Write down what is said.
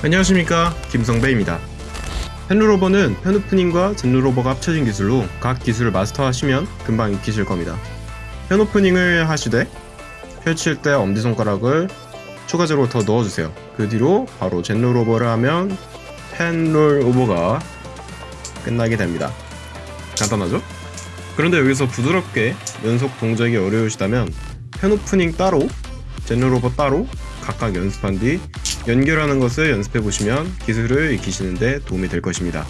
안녕하십니까. 김성배입니다. 펜루로버는 펜오프닝과 젠루로버가 합쳐진 기술로 각 기술을 마스터하시면 금방 익히실 겁니다. 펜오프닝을 하시되 펼칠 때 엄지손가락을 추가적으로 더 넣어주세요. 그 뒤로 바로 젠루로버를 하면 펜롤오버가 끝나게 됩니다. 간단하죠? 그런데 여기서 부드럽게 연속 동작이 어려우시다면 펜오프닝 따로 젠루로버 따로 각각 연습한 뒤 연결하는 것을 연습해 보시면 기술을 익히시는데 도움이 될 것입니다.